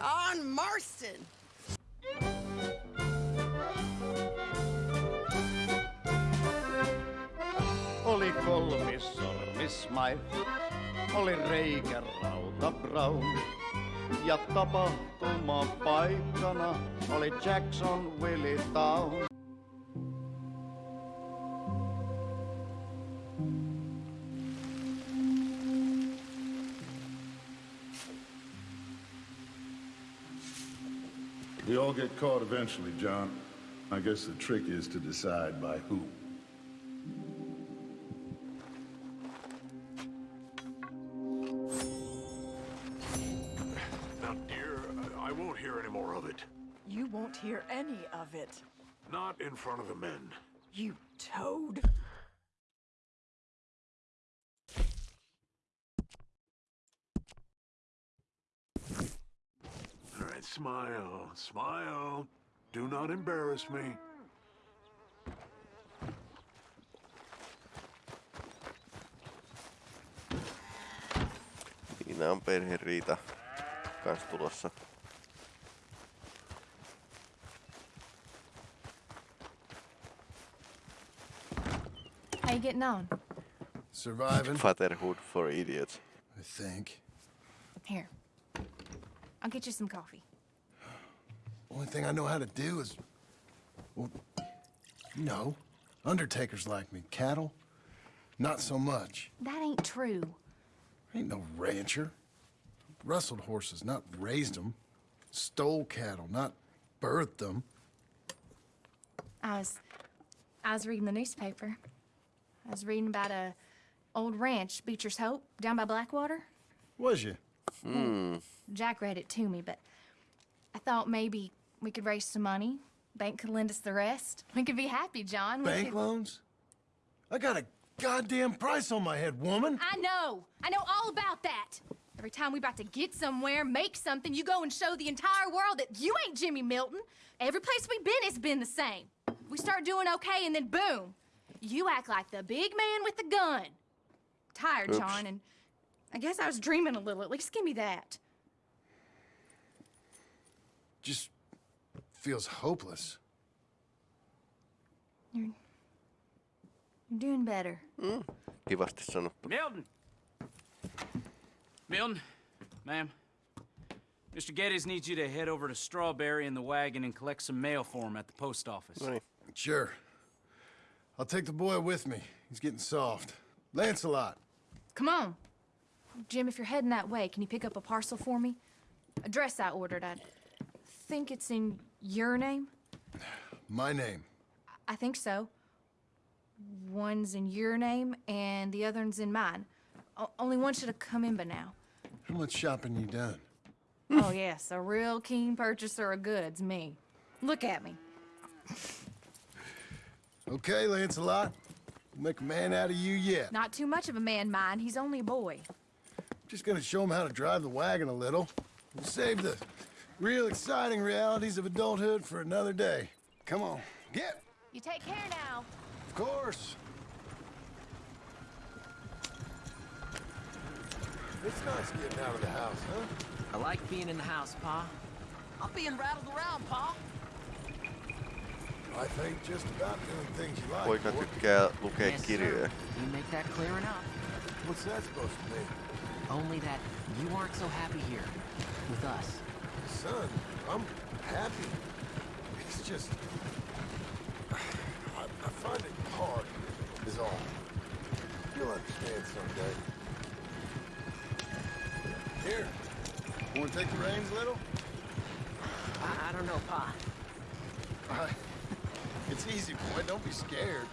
on Marston. Oli Smile, oli reikä rauta Brown. Ja tapahtuma paikkana oli Jackson Willie Town. All get caught eventually, John. I guess the trick is to decide by who. Now, dear, I won't hear any more of it. You won't hear any of it. Not in front of the men. You toad. All right, smile, smile. Do not embarrass me. Siinä on perheriita kans tulossa. How you getting on? Surviving, Fatherhood for idiots. I think. Here. I'll get you some coffee. Only thing I know how to do is... Well, you know, undertakers like me. Cattle, not so much. That ain't true. Ain't no rancher. Rustled horses, not raised them. Stole cattle, not birthed them. I was I was reading the newspaper. I was reading about a old ranch, Beecher's Hope, down by Blackwater. Was you? Hmm. Jack read it to me, but I thought maybe we could raise some money. Bank could lend us the rest. We could be happy, John. We Bank could- loans? I got a goddamn price on my head, woman. I know. I know all about that. Every time we about to get somewhere, make something, you go and show the entire world that you ain't Jimmy Milton. Every place we've been, it's been the same. We start doing okay, and then boom, you act like the big man with the gun. Tired, Oops. John, and I guess I was dreaming a little. At least give me that. Just feels hopeless. You're, you're doing better. Mm, kivasti sanottu. Milton! Milton, ma'am. Mr. Geddes needs you to head over to Strawberry in the wagon and collect some mail for him at the post office. No niin. Sure. I'll take the boy with me. He's getting soft. Lancelot. Come on. Jim, if you're heading that way, can you pick up a parcel for me? A dress I ordered. I think it's in your name. My name. I think so. One's in your name and the other one's in mine. O- only one should have come in by now. How much shopping you done? oh, yes, a real keen purchaser of goods, me. Look at me. Okay, Lancelot. We'll make a man out of you yet. Not too much of a man, mine. He's only a boy. Just gonna show him how to drive the wagon a little. We'll save the real exciting realities of adulthood for another day. Come on, get. You take care now. Of course. It's nice getting out of the house, huh? I like being in the house, Pa. I'm being rattled around, Pa. I think just about doing things you like. Poika boy. tykkää lukea Yes, sir. kirjoja. You make that clear enough. What's that supposed to mean? Only that you aren't so happy here with us. Son, I'm happy. It's just... I, I find it hard, is all. You'll understand someday. Here. Want to take the reins a little? I, I don't know, Pa. I, it's easy, boy. Don't be scared.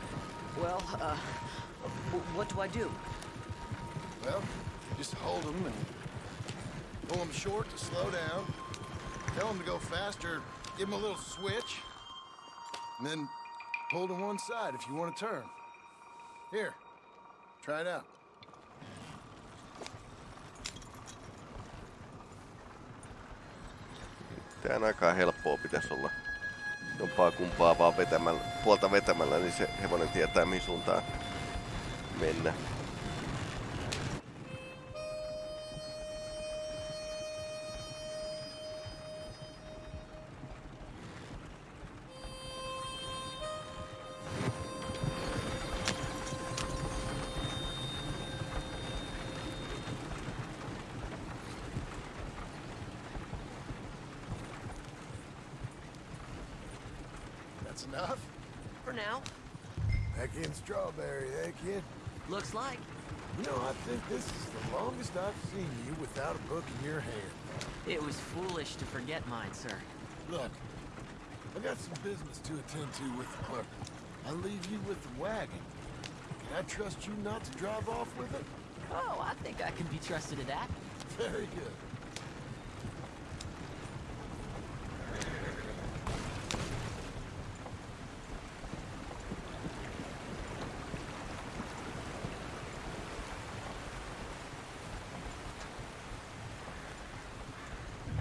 Well, uh, what do I do? Well, just hold them and pull them short to slow down. Tell him to go faster. Give him a little switch. And then pull to one side if you want to turn. Here, try it out. Tää aika helppoa pitäisi olla. Jompaa kumpaa vaan vetämällä, puolta vetämällä, niin se hevonen tietää mihin suuntaan mennä. Now. Back in Strawberry, eh, kid? Looks like. You know, I think this is the longest I've seen you without a book in your hand. It was foolish to forget mine, sir. Look, I got some business to attend to with the clerk. I'll leave you with the wagon. Can I trust you not to drive off with it? Oh, I think I can be trusted to that. Very good.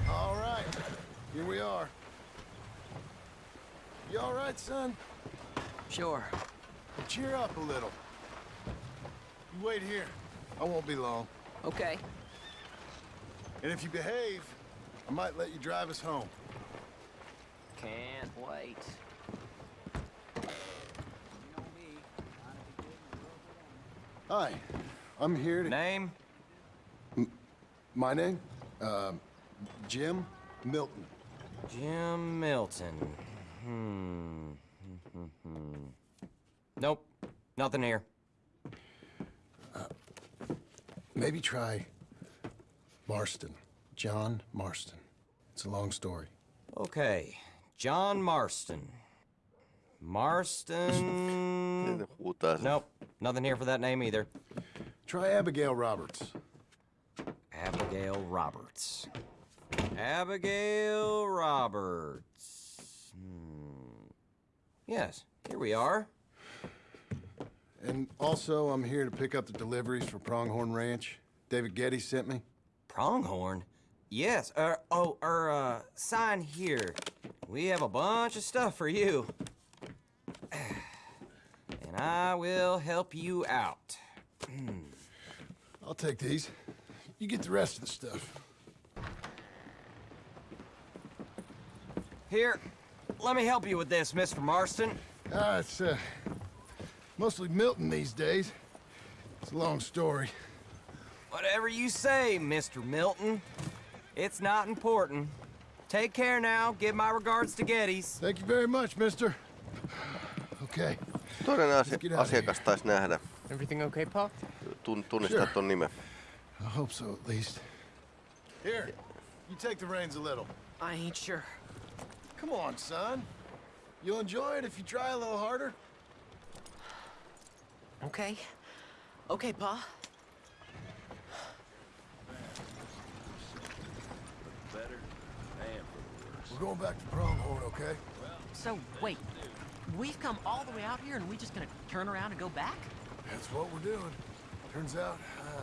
All right, here we are. Right, son? Sure. Well, cheer up a little. You wait here. I won't be long. Okay. And if you behave, I might let you drive us home. Can't wait. Hi, I'm here to... Name? My name? Um, Jim Milton. Jim Milton. Hmm. nope. Nothing here. Maybe try Marston. John Marston. It's a long story. Okay. John Marston. Marston. Ne huutaa sen. nope. Nothing here for that name either. Try Abigail Roberts. Abigail Roberts. Abigail Roberts. Hmm. Yes, here we are. And also, I'm here to pick up the deliveries for Pronghorn Ranch. David Geddes sent me. Pronghorn? Yes. Er, oh, er, uh, sign here. We have a bunch of stuff for you. And I will help you out. I'll take these. You get the rest of the stuff. Here, let me help you with this, Mr. Marston. Ah, it's, uh, mostly Milton these days. It's a long story. Whatever you say, Mr. Milton. It's not important. Take care now. Give my regards to Geddes. Thank you very much, mister. Okay. Toinen asia, Let's get out of asiakas taisi nähdä. Everything okay, Pa? Tun, tunnistaa Sure. ton nimen. I hope so, at least. Here, you take the reins a little. I ain't sure. Come on, son. You'll enjoy it if you try a little harder. Okay. Okay, Pa. We're going back to Pronghorn, okay? So, wait. We've come all the way out here and we just gonna turn around and go back? That's what we're doing. Turns out, uh,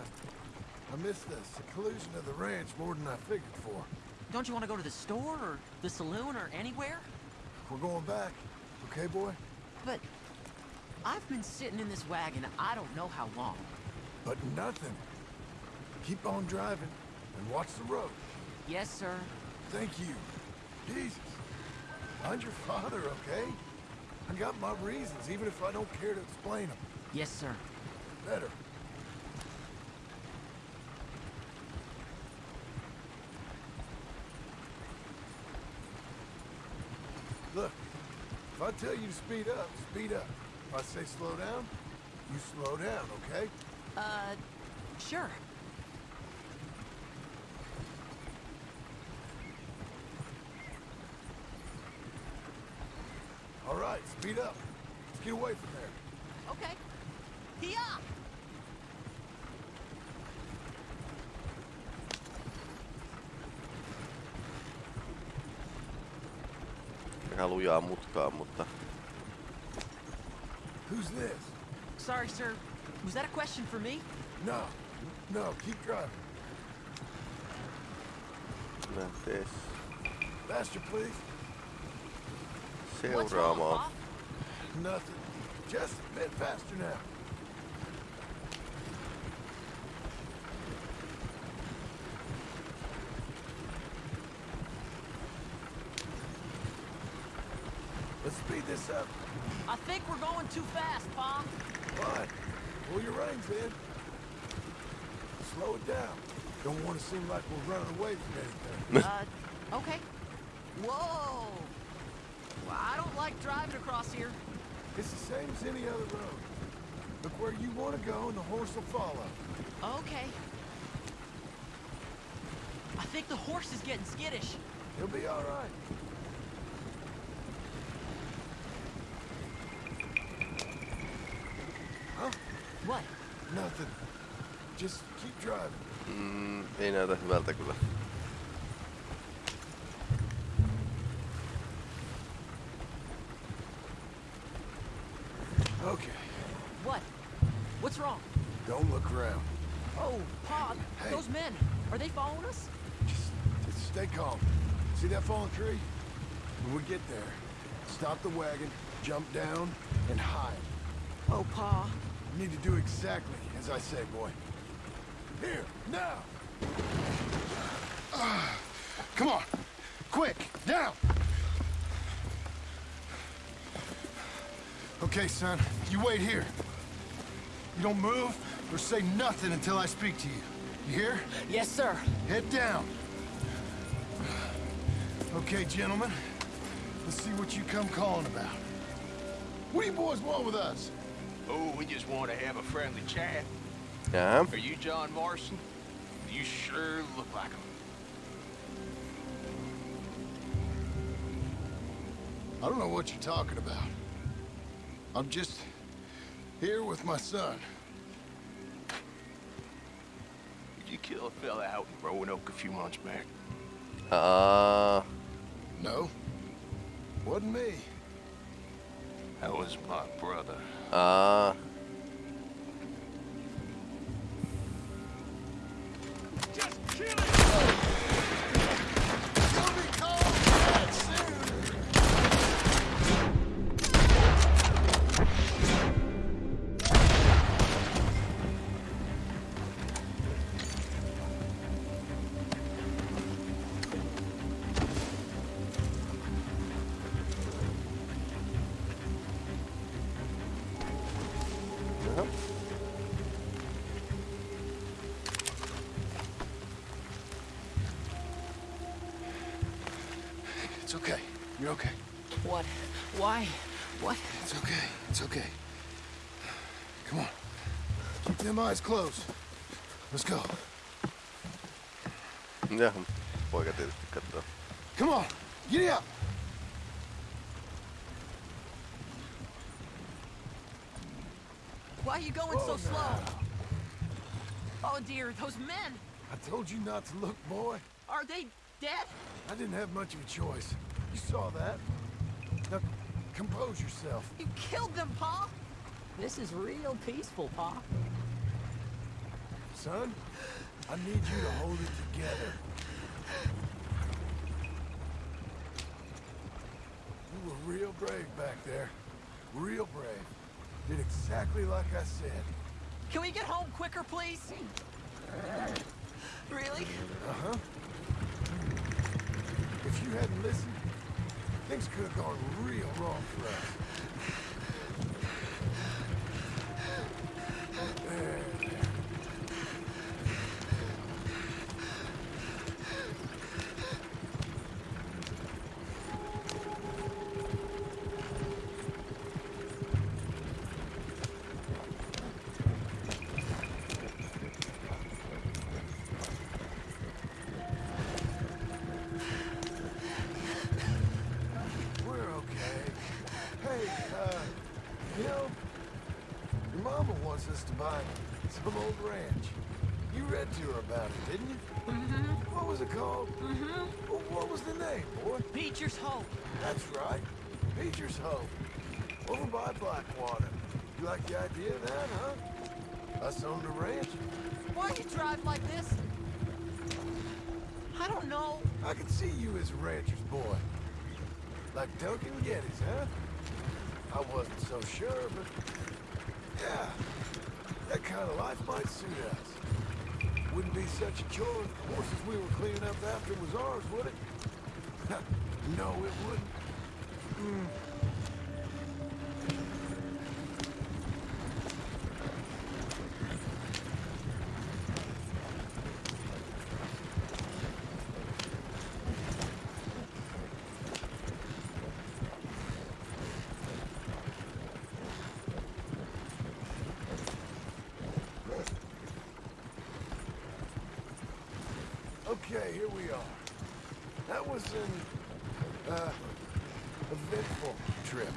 I missed the seclusion of the ranch more than I figured for. Don't you want to go to the store or the saloon or anywhere? We're going back, okay, boy? But I've been sitting in this wagon I don't know how long. But nothing. Keep on driving and watch the road. Yes, sir. Thank you. Jesus. Find your father, okay? I got my reasons, even if I don't care to explain them. Yes, sir. Better. Look, if I tell you to speed up, speed up. If I say slow down, you slow down, okay? Uh, sure. All right, speed up. Let's get away from there. Okay. Here! Ihan lujaa mutkaa, mutta Who's this? Sorry, sir. Was that a question for me? No, no, keep driving. This, Faster, please. What's wrong, seuraamaan. Nothing. Just a bit faster now. Let's speed this up. I think we're going too fast, Pa. Fine. Pull your reins in. Slow it down. Don't want to seem like we're running away from anything. Uh, okay. Whoa! Well, I don't like driving across here. It's the same as any other road. Look where you want to go and the horse will follow. Okay. I think the horse is getting skittish. He'll be all right. Huh? What? Nothing. Just keep driving. Mm, ei näytä hyvältä kyllä. Okay. What? What's wrong? Don't look around. Oh, Pa, Hey. those men, are they following us? Just, just stay calm. See that fallen tree? When we get there, stop the wagon, jump down, and hide. Oh, Pa. You need to do exactly as I say, boy. Here, now! Ah, come on! Quick, down! Okay, son, you wait here. You don't move or say nothing until I speak to you. You hear? Yes, sir. Head down. Okay, gentlemen. Let's see what you come calling about. What do you boys want with us? Oh, we just want to have a friendly chat. Jaa. Are you John Marston? You sure look like him. I don't know what you're talking about. I'm just here with my son. Did you kill a fella out in Roanoke a few months back? Uh... No, wasn't me. That was my brother. aa. You're okay. What? Why? What? It's okay. It's okay. Come on. Keep them eyes closed. Let's go. Jaha. Poika tietysti katsoo. Come on. Giddy up. Why are you going so oh, slow? Oh, dear, those men. I told you not to look, boy. Are they dead? I didn't have much of a choice. You saw that. Now, compose yourself. You killed them, Pa. This is real peaceful, Pa. Son, I need you to hold it together. You were real brave back there. Real brave. Did exactly like I said. Can we get home quicker, please? Really? Uh-huh. If you hadn't listened, things could have gone real wrong for us. Wants us to buy some old ranch. You read to her about it, didn't you? Mm-hmm. What was it called? Mm-hmm. What was the name, boy? Beecher's Hope. That's right. Beecher's Hope. Over by Blackwater. You like the idea of that, huh? Us owned the ranch. Why you drive like this? I don't know. I can see you as a rancher's boy. Like Duncan Geddes, huh? I wasn't so sure, but... Yeah, kind of life might suit us. Wouldn't be such a chore if the horses we were cleaning up after was ours, would it? no, it wouldn't. Mm. Okay, here we are. That was an, uh, eventful trip.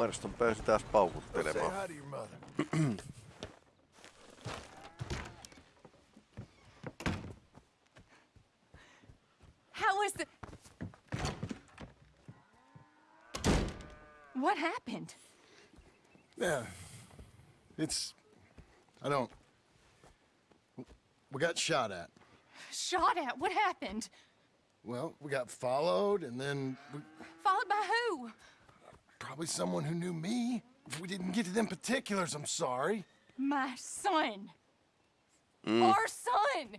Marston pääsi taas Say paukuttelemaan. hi to your mother. How was the. What happened? Yeah. It's. I don't. We got shot at. Shot at? What happened? Well, we got followed, and then we, Followed by who? Probably someone who knew me. If we didn't get to them particulars, I'm sorry. My son. Mm. Our son.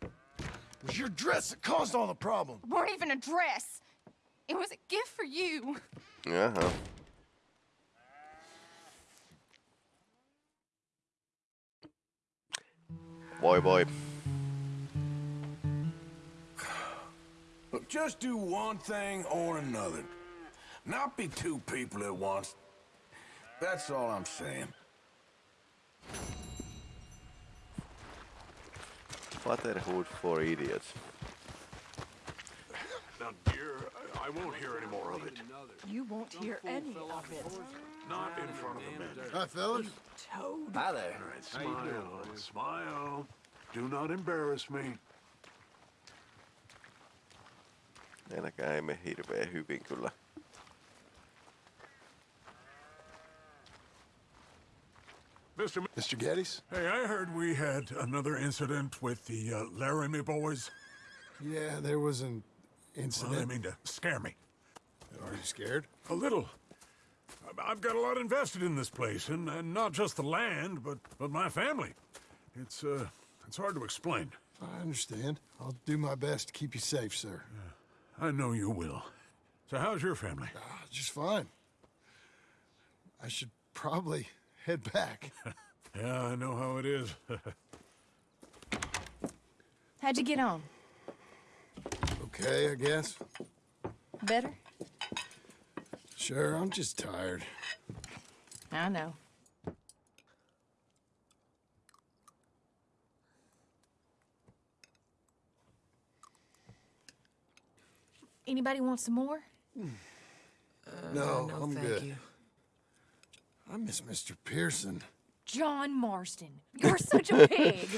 It was your dress that caused all the problem. weren't even a dress. It was a gift for you. Jaha. Boy, voi. Look, just do one thing or another. Not be two people at once. That's all I'm saying. Fatherhood for idiots. Now, dear, I I won't hear any more of it. You won't hear any of it. Not in front of the men. Hi, fellas. Toad. Hi there. All right, smile, smile. Do not embarrass me. Enäkään ei mene hirveän hyvin kyllä. Mr. Mr. Geddes? Hey, I heard we had another incident with the uh, Laramie boys. Yeah, there was an Well, incident. they mean to scare me. Are you scared? A little. I- I've got a lot invested in this place, and, and not just the land, but, but my family. It's, uh, it's hard to explain. I understand. I'll do my best to keep you safe, sir. I know you will. So how's your family? Ah, just fine. I should probably head back. Yeah, I know how it is. How'd you get on? okay, I guess. Better? Sure, I'm just tired. I know. Anybody want some more? no, I'm good. I miss Mr. Pearson. John Marston, you're such a pig.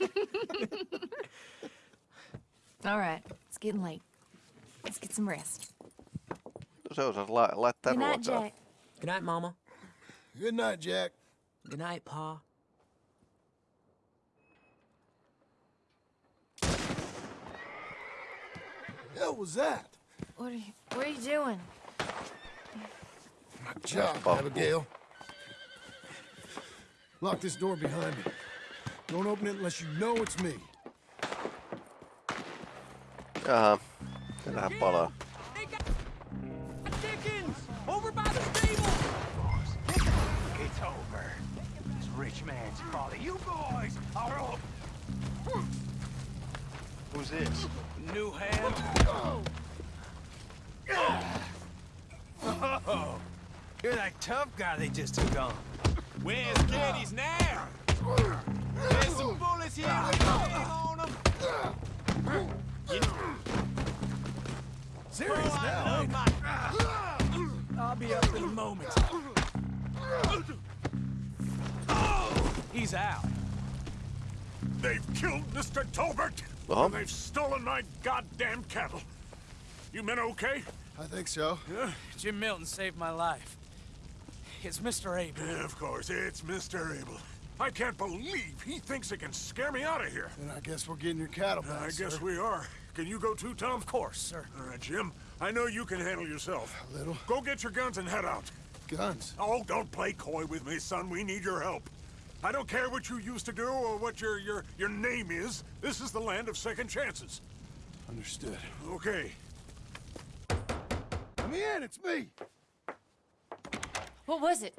All right, it's getting late. Let's get some rest. No se osasi la- laittaa Good night, ruokaa. Jack. Good night, Mama. Good night, Jack. Good night, Pa. Hell was that? What are you, what are you doing? My job, Buffalo. Abigail. Lock this door behind me. Don't open it unless you know it's me. Jaha. Täällähän palaa. Dickens! Over by the stable! It's over. This rich man's father. You boys are up! Who's this? New hand. Oh, you're that tough guy they just took on. Where's Geddes now? There's some bullets here. On 'em. Serious Oh, now, my- I'll be up in a moment. He's out. They've killed Mr. Tolbert! Uh-huh. They've stolen my goddamn cattle. You men okay? I think so. Yeah? Jim Milton saved my life. It's Mr. Abel. Yeah, of course, it's Mr. Abel. I can't believe he thinks he can scare me out of here. Then I guess we're getting your cattle back, I guess we are. Can you go too, Tom? Of course, sir. All right, Jim. I know you can handle yourself. A little. Go get your guns and head out. Guns. Oh, don't play coy with me, son. We need your help. I don't care what you used to do or what your your your name is. This is the land of second chances. Understood. Okay. Come in, it's me. What was it?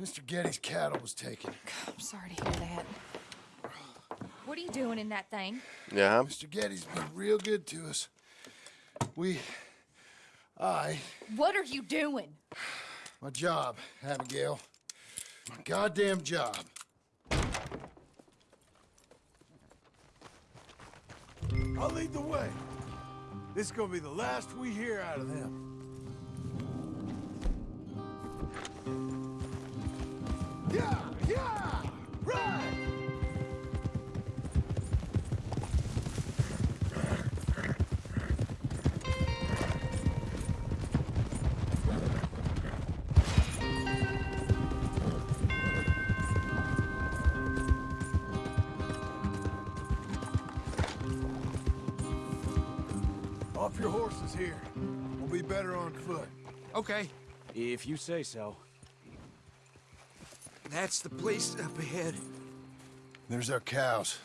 Mr. Geddes' cattle was taken. I'm sorry to hear that. What are you doing in that thing? Yeah. Mr. Geddes' been real good to us. We, I, What are you doing? my job, Abigail. My goddamn job. I'll lead the way. This is gonna be the last we hear out of them. Yeah, yeah, right. Off your horses here. We'll be better on foot. Okay, if you say so. That's the place up ahead. There's our cows.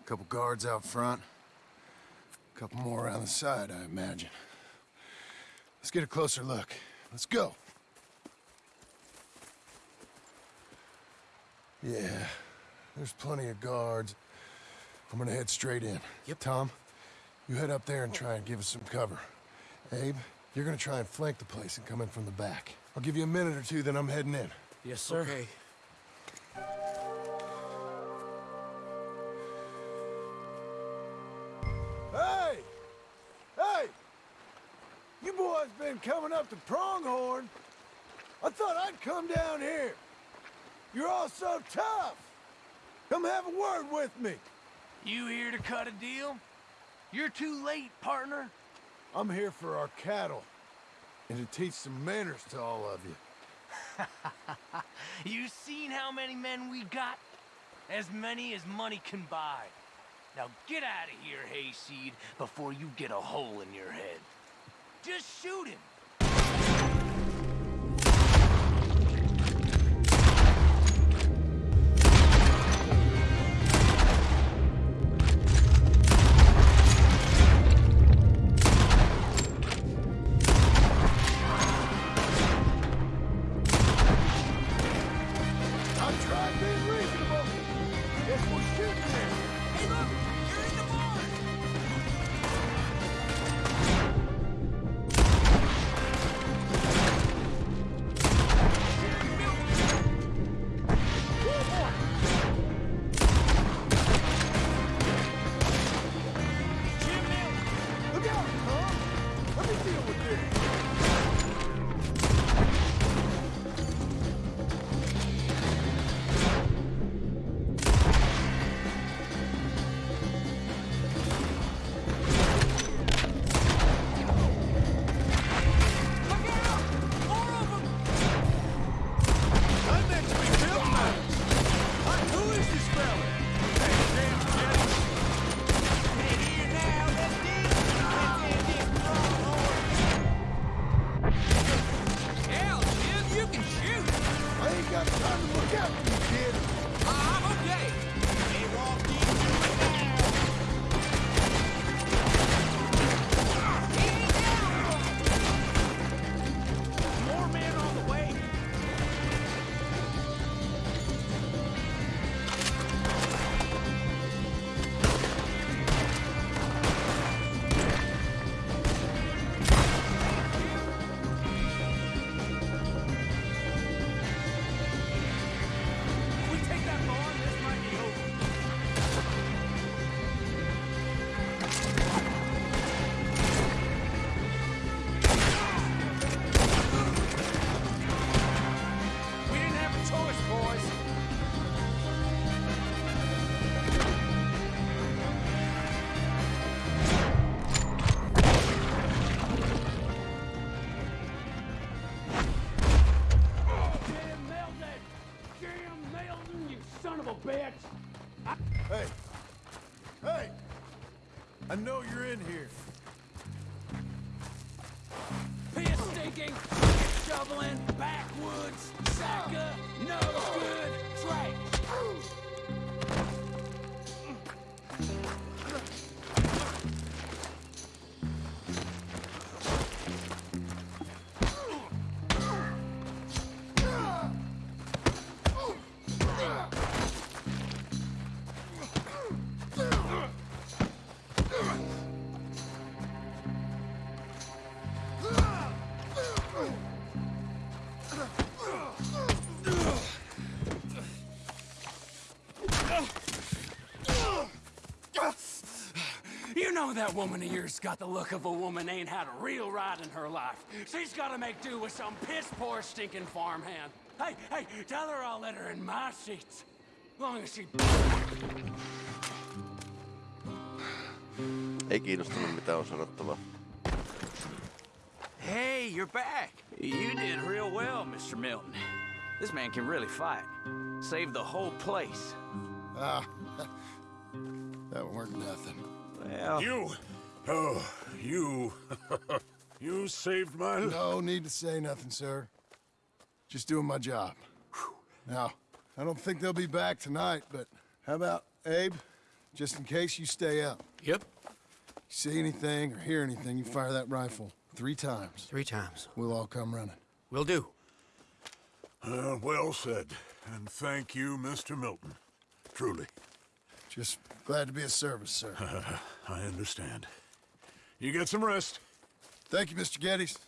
A couple guards out front. A couple more around the side, I imagine. Let's get a closer look. Let's go. Yeah, there's plenty of guards. I'm gonna head straight in. Yep. Tom, you head up there and try and give us some cover. Abe, you're gonna try and flank the place and come in from the back. I'll give you a minute or two, then I'm heading in. Yes, sir. Okay. Hey! Hey! You boys been coming up to Pronghorn. I thought I'd come down here. You're all so tough. Come have a word with me. You here to cut a deal? You're too late, partner. I'm here for our cattle. And to teach some manners to all of you. you seen how many men we got? As many as money can buy. Now get out of here, Hayseed, before you get a hole in your head. Just shoot him. Know you're in here. That woman of yours got the look of a woman ain't had a real ride in her life. She's gotta make do with some piss-poor stinking farmhand. Hey, hey, tell her I'll let her in my seats. Long as she... Ei kiinnostanut mitä on sanottava. Hey, you're back. You did real well, Mr. Milton. This man can really fight. Saved the whole place. Ah, that weren't nothing. Well... You! Oh, you... you saved my... Life. No need to say nothing, sir. Just doing my job. Now, I don't think they'll be back tonight, but how about, Abe? Just in case you stay up. Yep. You see anything or hear anything, you fire that rifle three times. Three times. We'll all come running. We'll do. Uh, well said. And thank you, Mr. Milton. Truly. Just glad to be of service, sir. I understand. You get some rest. Thank you, Mr. Geddes.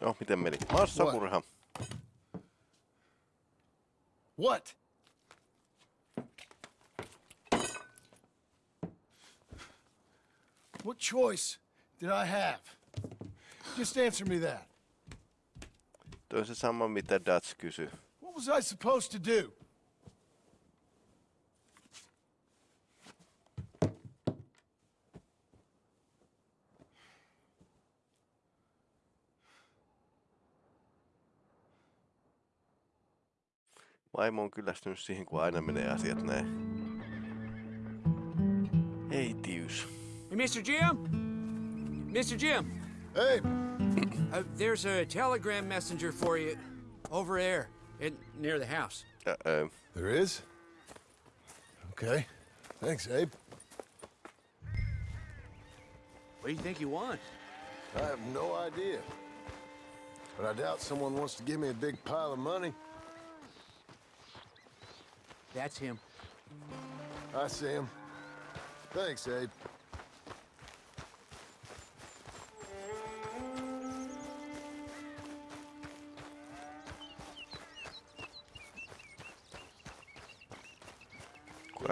Joo, miten meni? Massamurha. What? What choice did I have? Just answer me that. Tuo on se sama, mitä Dutch kysyi. What was I supposed to do? Vaimo on kyllästynyt siihen, kun aina menee asiat näin. Ei tius. Hey, Mr. Jim? Mr. Jim? Hey! Uh, there's a telegram messenger for you over there, in, near the house. Uh-oh. There is? Okay. Thanks, Abe. What do you think you want? I have no idea. But I doubt someone wants to give me a big pile of money. That's him. I see him. Thanks, Abe.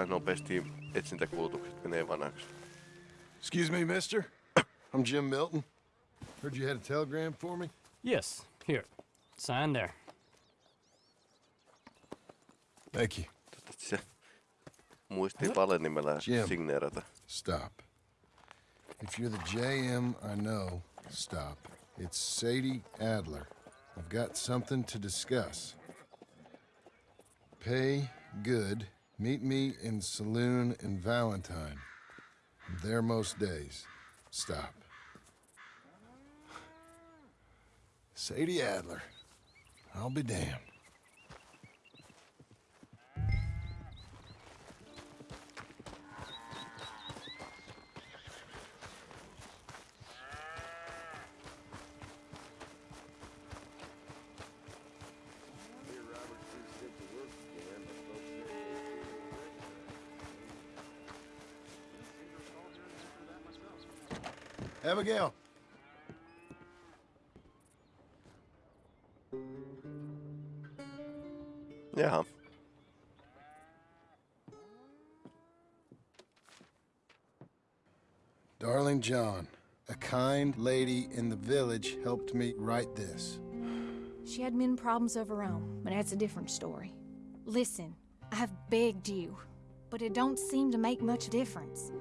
Kuinka nopeasti etsintäkulutukset menee vanhaksi. Excuse me, mister. I'm Jim Milton. Heard you had a telegram for me? Yes, here. Sign there. Thank you. Toivottavasti se muistii valenimellä Jim. signeerata. Stop. If you're the JM I know, stop. It's Sadie Adler. I've got something to discuss. Pay good. Meet me in saloon in Valentine. There most days. Stop. Sadie Adler. I'll be damned. Abigail. Jaha. Darling John, a kind lady in the village helped me write this. She had men problems of her own, but that's a different story. Listen, I've begged you, but it don't seem to make much difference.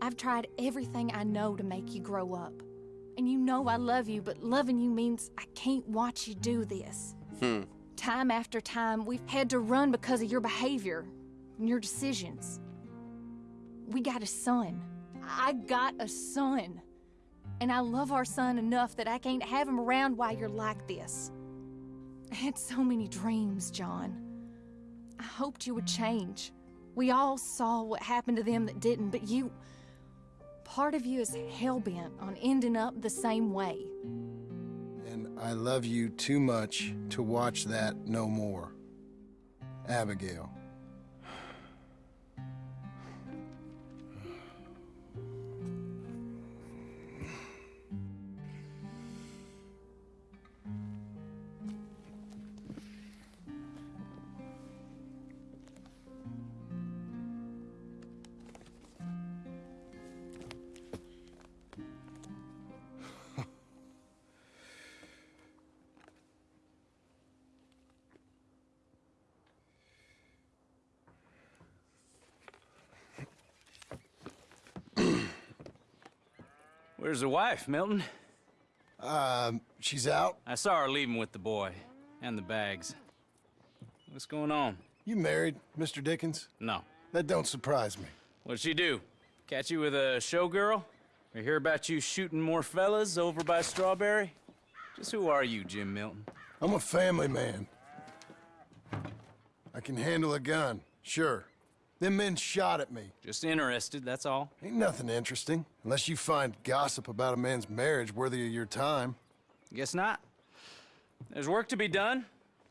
I've tried everything I know to make you grow up. And you know I love you, but loving you means I can't watch you do this. Hmm. Time after time, we've had to run because of your behavior and your decisions. We got a son. I got a son. And I love our son enough that I can't have him around while you're like this. I had so many dreams, John. I hoped you would change. We all saw what happened to them that didn't, but you. Part of you is hell bent on ending up the same way. And I love you too much to watch that no more. Abigail. Where's the wife, Milton? Um, she's out. I saw her leaving with the boy. And the bags. What's going on? You married, Mr. Dickens? No. That don't surprise me. What'd she do? Catch you with a showgirl? Or hear about you shooting more fellas over by Strawberry? Just who are you, Jim Milton? I'm a family man. I can handle a gun, sure. Them men shot at me. Just interested, that's all. Ain't nothing interesting, unless you find gossip about a man's marriage worthy of your time. Guess not. There's work to be done,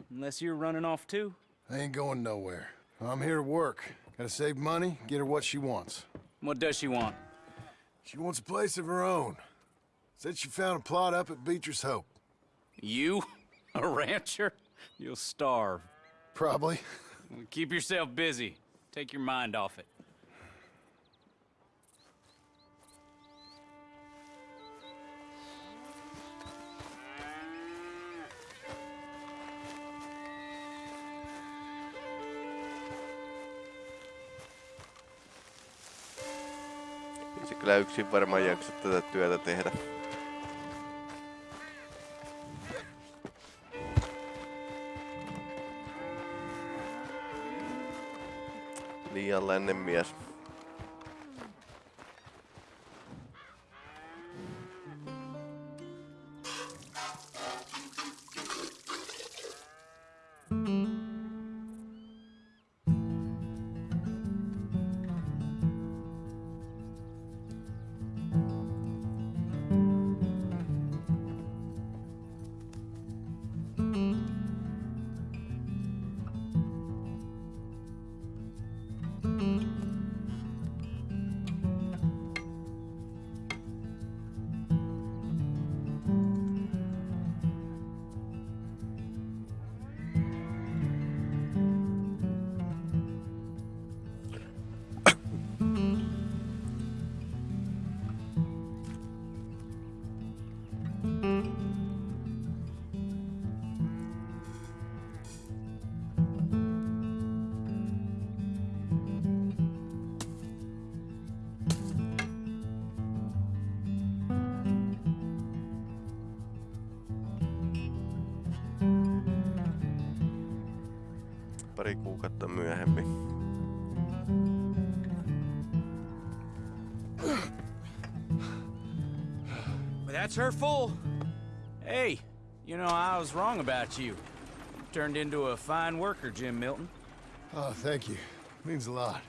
unless you're running off too. I ain't going nowhere. I'm here to work. Gotta save money, get her what she wants. What does she want? She wants a place of her own. Said she found a plot up at Beecher's Hope. You? A rancher? You'll starve. Probably. Keep yourself busy. Take your mind off it. Kyllä yksin varmaan jaksa tätä työtä tehdä. Liian lännen mies. Pari kuukautta myöhemmin. But that's her full. Hey, you know, I was wrong about you. Turned into a fine worker, Jim Milton. Oh, thank you. Means a lot.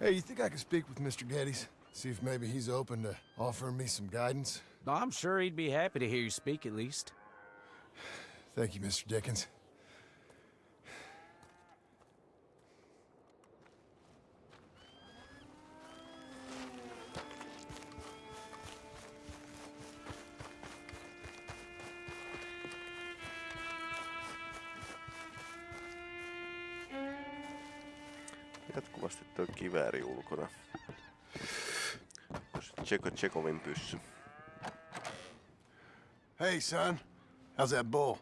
Hey, you think I could speak with Mr. Geddes? See if maybe he's open to offering me some guidance? I'm sure he'd be happy to hear you speak at least. Thank you, Mr. Dickens. Kivääri ulkona. Tseko Tsekovin pyssy. Hey, son. How's that bull?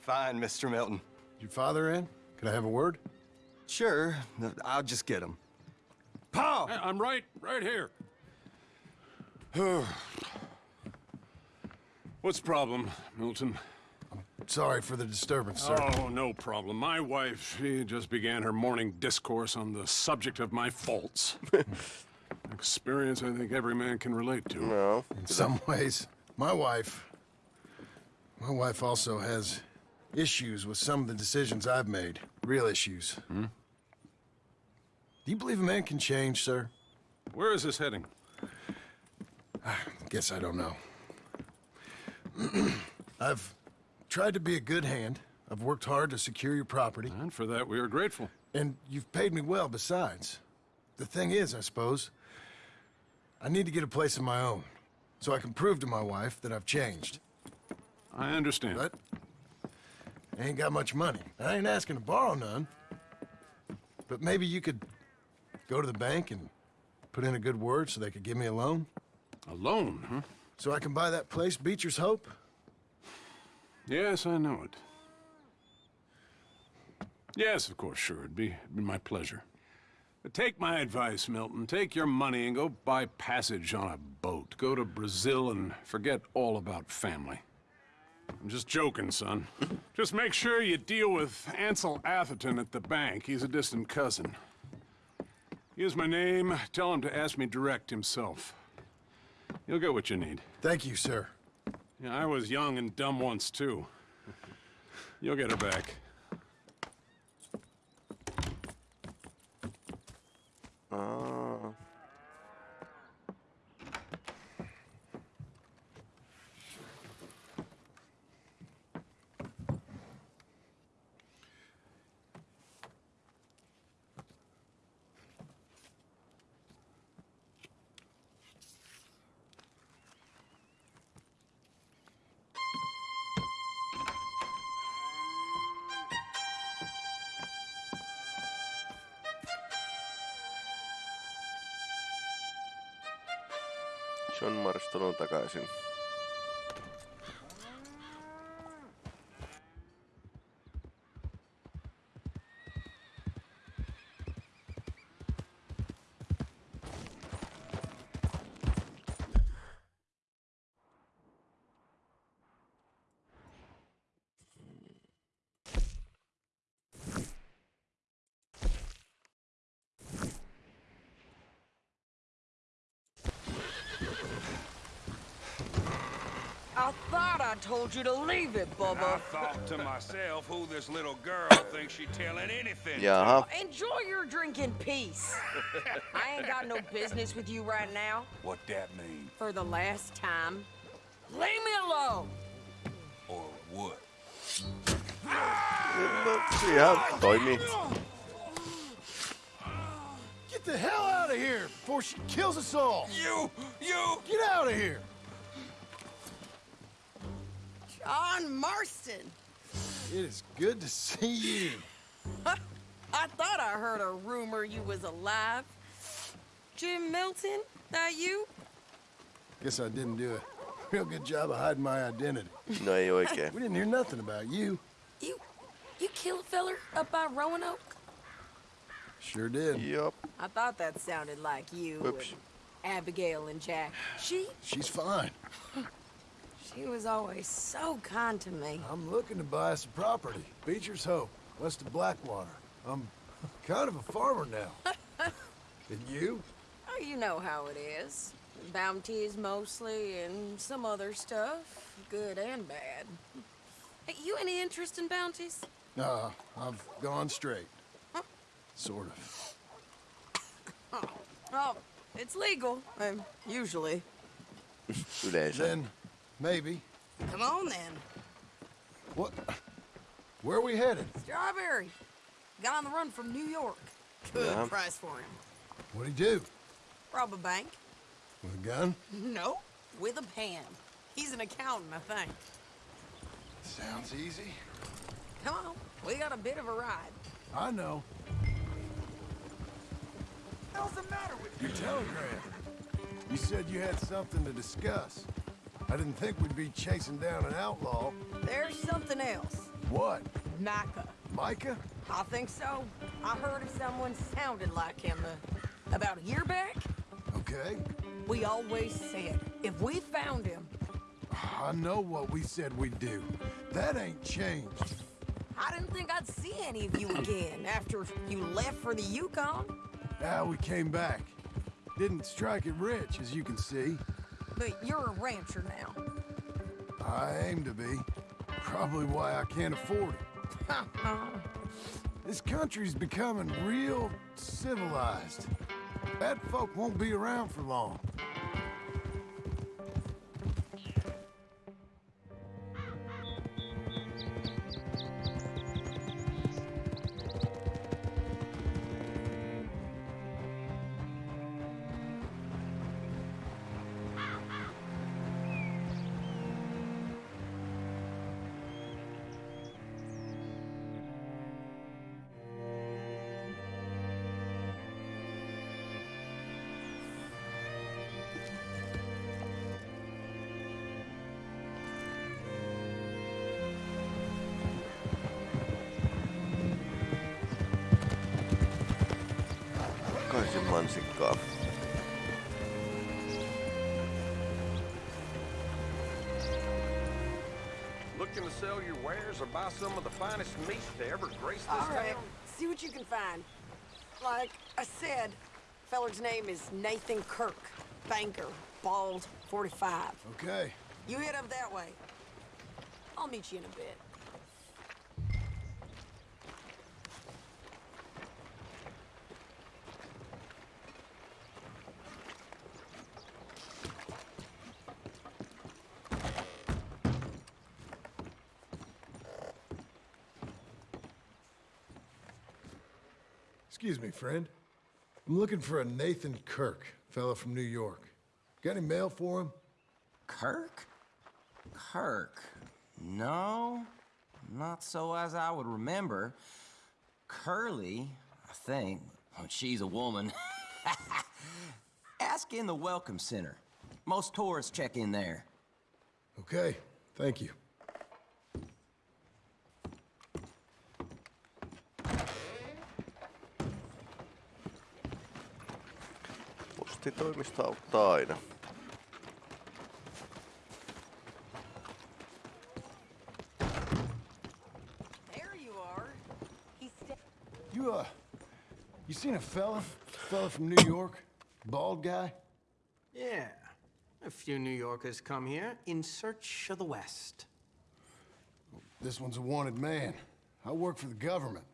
Fine, Mr. Milton. Your father in? Can I have a word? Sure. I'll just get him. Paul! I'm right, right here. What's the problem, Milton? Sorry for the disturbance, sir. Oh, no problem. My wife, she just began her morning discourse on the subject of my faults. Experience I think every man can relate to. No. In some ways, my wife... My wife also has issues with some of the decisions I've made. Real issues. Hmm? Do you believe a man can change, sir? Where is this heading? I guess I don't know. I've tried to be a good hand. I've worked hard to secure your property. And for that, we are grateful. And you've paid me well besides. The thing is, I suppose, I need to get a place of my own. So I can prove to my wife that I've changed. I understand. But I ain't got much money. I ain't asking to borrow none. But maybe you could go to the bank and put in a good word so they could give me a loan? A loan, huh? So I can buy that place, Beecher's Hope? Yes, I know it. Yes, of course, sure. It'd be, it'd be my pleasure. Take my advice, Milton. Take your money and go buy passage on a boat. Go to Brazil and forget all about family. I'm just joking, son. just make sure you deal with Ansel Atherton at the bank. He's a distant cousin. Here's my name. Tell him to ask me direct himself. You'll get what you need. Thank you, sir. Yeah, I was young and dumb once, too. You'll get her back. Ah. Marston I thought I told you to leave it, Bubba. I thought to myself who this little girl thinks she telling anything Jaha. Enjoy your drink in peace. I ain't got no business with you right now. What that mean? For the last time, leave me alone. Or what? No, ihan toimii. Get the hell out of here before she kills us all. You, you. Get out of here. John Marston. It is good to see you. I thought I heard a rumor you was alive. Jim Milton, that you? Guess I didn't do a real good job of hiding my identity. No ei oikein. We didn't hear nothing about you. You, you killed a feller up by Roanoke? Sure did. Yep. I thought that sounded like you. Whoops. and Abigail and Jack. She, She's fine. she was always so kind to me. I'm looking to buy some property. Beecher's Hope, west of Blackwater. I'm kind of a farmer now. and you? Oh, you know how it is. Bounties mostly, and some other stuff, good and bad. Hey, you any interest in bounties? Nah, I've gone straight. Sort of. Oh, it's legal, um, usually. Yleensä. Then, maybe. Come on then. What? Where are we headed? Strawberry. Got on the run from New York. Good Yeah. price for him. What'd he do? Rob a bank? With a gun? No, with a pen. He's an accountant, I think. Sounds easy. Come on, we got a bit of a ride. I know. What's the matter with Your telegram. You said you had something to discuss. I didn't think we'd be chasing down an outlaw. There's something else. What? Micah. Micah? I think so. I heard of someone sounded like him uh, about a year back. Okay. We always said if we found him, I know what we said we'd do. That ain't changed. I didn't think I'd see any of you again after you left for the Yukon. Now we came back. Didn't strike it rich, as you can see. But you're a rancher now. I aim to be. Probably why I can't afford it. Oh. This country's becoming real civilized. Bad folk won't be around for long. Mansikkaa. Looking to sell your wares or buy some of the finest meat to ever grace this All right, town? see what you can find. Like I said, feller's name is Nathan Kirk. Banker, bald, 45. Okay. You head up that way. I'll meet you in a bit. Excuse me, friend. I'm looking for a Nathan Kirk, fella from New York. Got any mail for him? Kirk? Kirk? No, not so as I would remember. Curly, I think, but she's a woman. Ask in the Welcome Center. Most tourists check in there. Okay, thank you. Postitoimisto auttaa aina. You are. He's You, uh, you seen a fella? Fella from New York? Bald guy? Yeah. A few New Yorkers come here in search of the West. This one's a wanted man. I work for the government.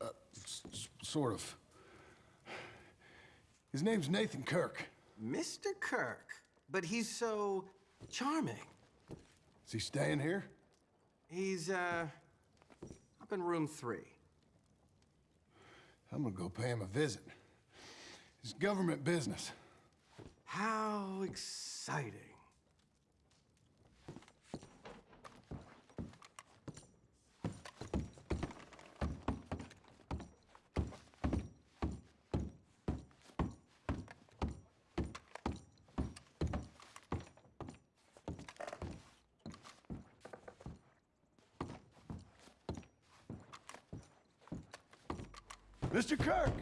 Uh, s- s- sort of. His name's Nathan Kirk. Mr. Kirk, but he's so charming. Is he staying here? He's, uh, up in room three. I'm gonna go pay him a visit. It's government business. How exciting. Mr. Kirk!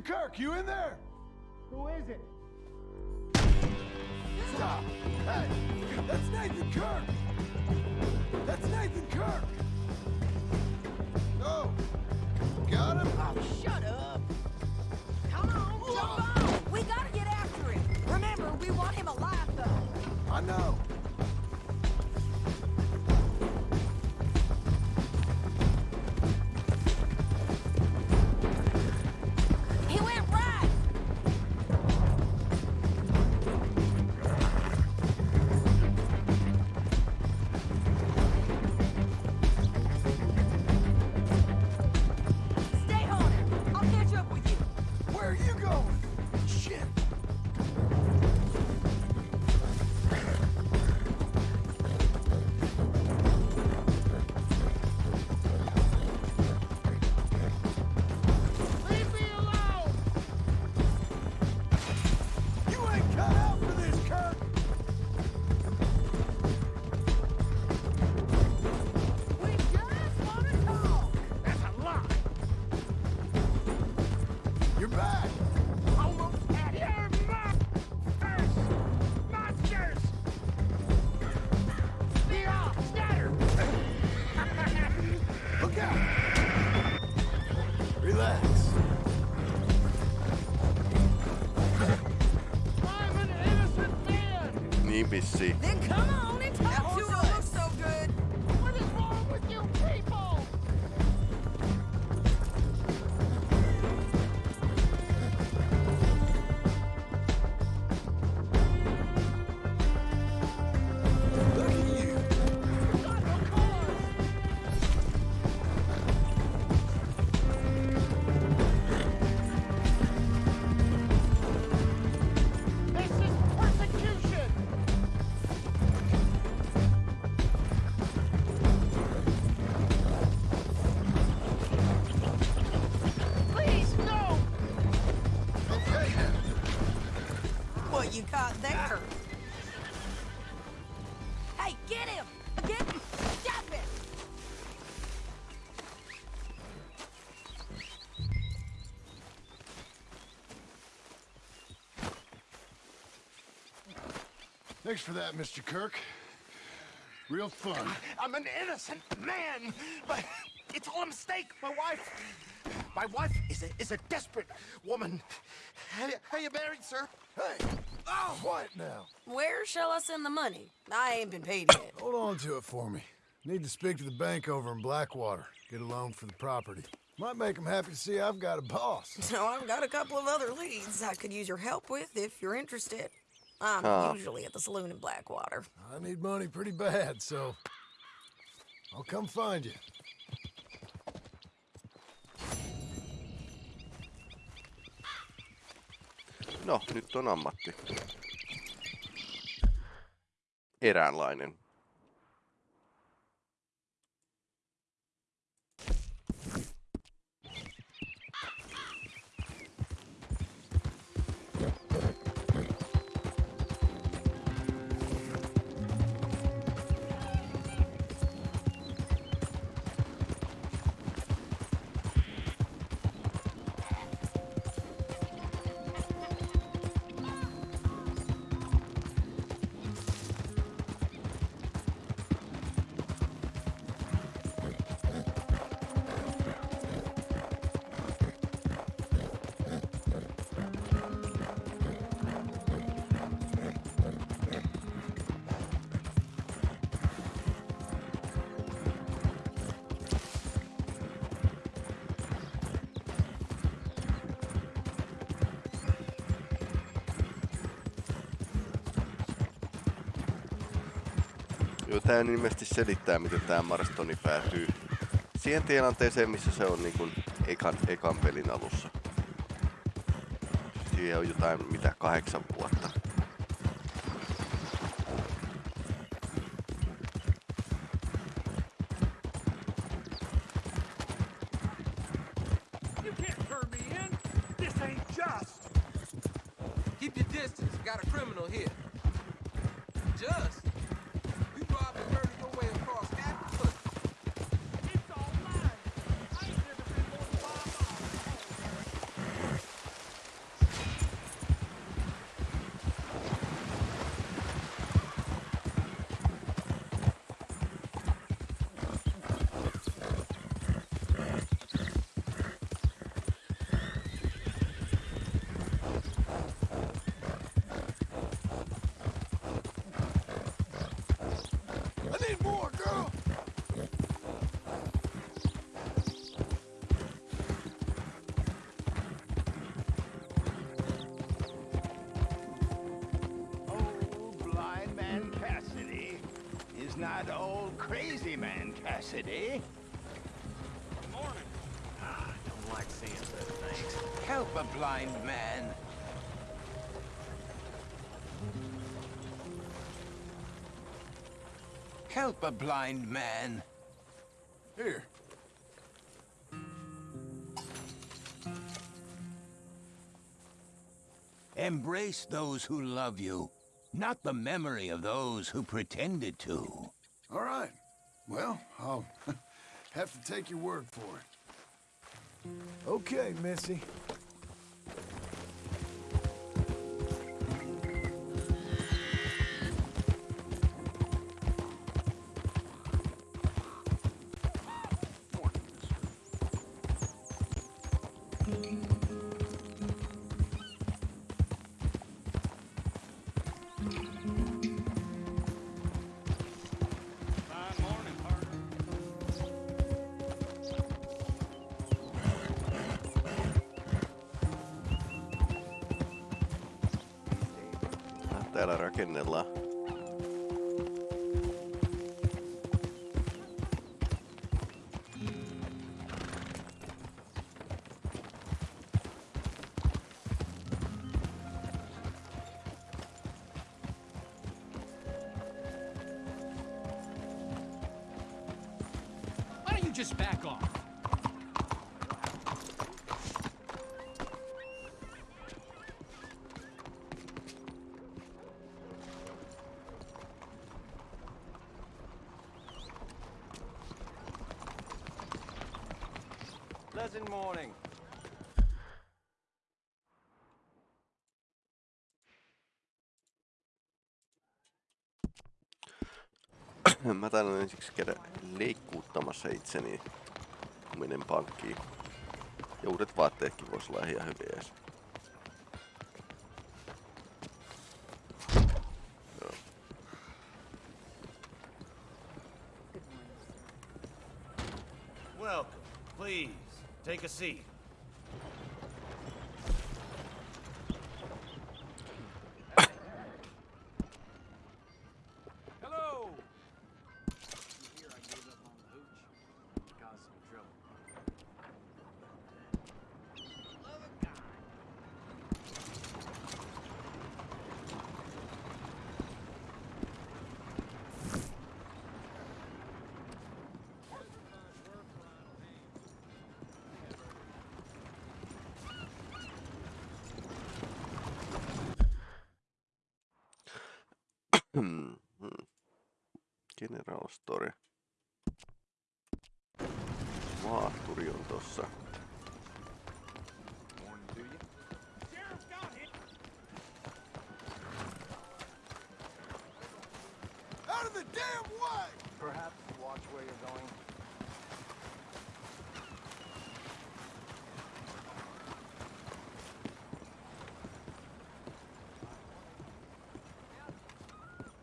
Mr. Kirk, you in there? Who is it? Stop! Hey! That's Nathan Kirk! That's Nathan Kirk! No! Got him? Oh, shut up! Come on, jump on! We gotta get after him! Remember, we want him alive, though! I know! Thanks for that, Mr. Kirk. Real fun. I'm an innocent man, but it's all a mistake. My wife, my wife is a is a desperate woman. How, how you married, sir? Hey, Oh, quiet now. Where shall I send the money? I ain't been paid yet. Hold on to it for me. Need to speak to the bank over in Blackwater. Get a loan for the property. Might make them happy to see I've got a boss. So I've got a couple of other leads I could use your help with if you're interested. I'm Ah. usually at the saloon in Blackwater. I need money pretty bad, so I'll come find you. No, nyt on ammatti. Eräänlainen. Joo, tää ilmeisesti selittää, miten tää Marstoni päätyy siihen tilanteeseen, missä se on niin kuin ekan, ekan pelin alussa. Siihen on jotain, mitä kahdeksan vuotta. Help a blind man. Here. Embrace those who love you, not the memory of those who pretended to. All right. Well, I'll have to take your word for it. Okay, Missy. Täällä rakennellaan. Ensiksi käydä leikkuuttamassa itseni, kun menen pankkiin. Ja uudet vaatteetkin vois olla ihan hyviä edes. Please, take a seat. Hmm. General Store. Maahturi on tossa. Out of the damn way! Perhaps watch where you're going.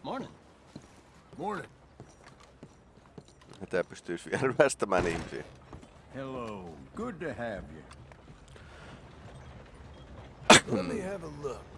Morning. Morning. Tää pystyisi vielä ryöstämään ihmisiä. Hello. Good to have you. Let me have a look.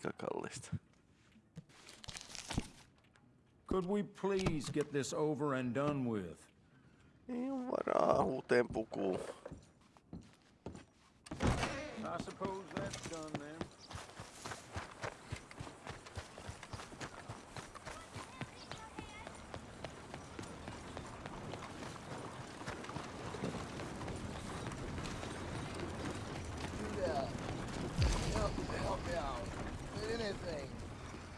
Aika kallista. Could we please get this over and done with? Ei oo varaa uuteen pukuun. I suppose that's done then. Help, help me out. Anything.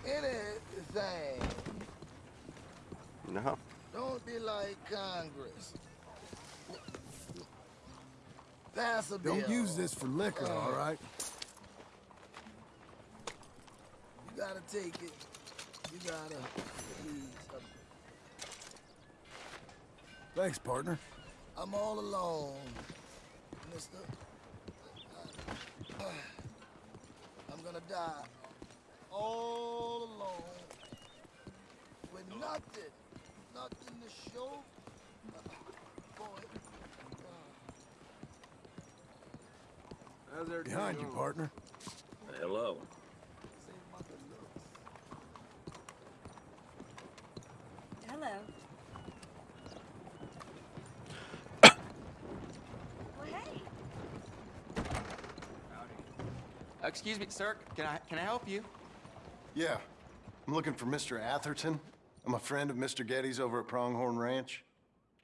Anything. Jaha. Don't be like Pass a. Don't use this for liquor, all right? You gotta take it. You gotta. Thanks, partner. I'm all alone, mister. I'm gonna die. All alone. With nothing. Nothing to show. Boy. Behind you, partner. Hello. Hello. well, hey. Uh, excuse me, sir. Can I can I help you? Yeah. I'm looking for Mr. Atherton. I'm a friend of Mr. Geddes' over at Pronghorn Ranch.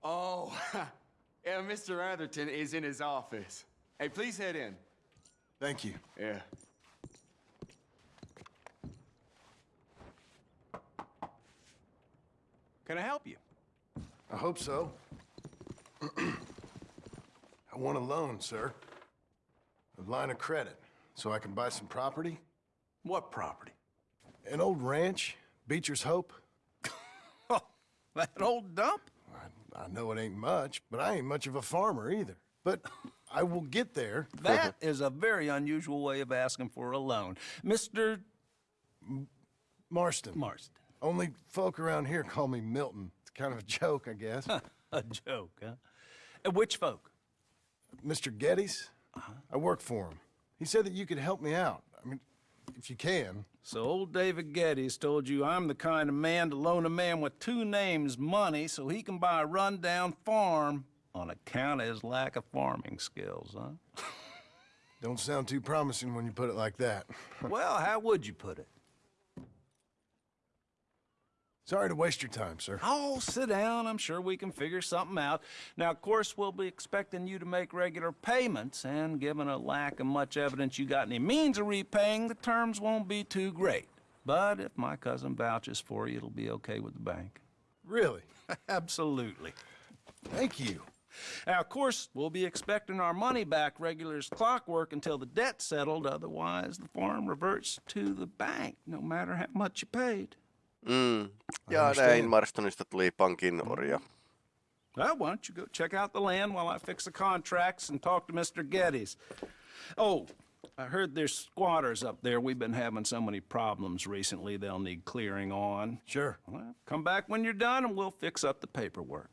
Oh, yeah. Mr. Atherton is in his office. Hey, please head in. Thank you. Yeah. Can I help you? I hope so. I want a loan, sir. A line of credit, so I can buy some property. What property? An old ranch, Beecher's Hope. Oh, that old dump? I, know it ain't much, but I ain't much of a farmer either. But I will get there. That is a very unusual way of asking for a loan. Mr. Marston. Marston. Only folk around here call me Milton. It's kind of a joke, I guess. a joke, huh? Uh, which folk? Mr. Geddes? Uh-huh. I work for him. He said that you could help me out. If you can. So old David Geddes told you I'm the kind of man to loan a man with two names money so he can buy a rundown farm on account of his lack of farming skills, huh? Don't sound too promising when you put it like that. well, how would you put it? Sorry to waste your time, sir. Oh, sit down. I'm sure we can figure something out. Now, of course, we'll be expecting you to make regular payments, and given a lack of much evidence you got any means of repaying, the terms won't be too great. But if my cousin vouches for you, it'll be okay with the bank. Really? Absolutely. Thank you. Now, of course, we'll be expecting our money back regular as clockwork until the debt's settled. Otherwise, the farm reverts to the bank, no matter how much you paid. Mm. I Ja understand. näin Marstonista tuli pankin orja. Well, why don't you go check out the land while I fix the contracts and talk to Mr. Geddes? Oh, I heard there's squatters up there. We've been having so many problems recently, they'll need clearing on. Sure. Well, come back when you're done and we'll fix up the paperwork.